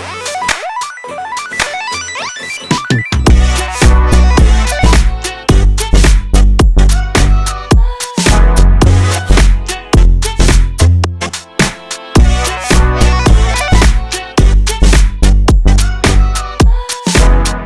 Bye.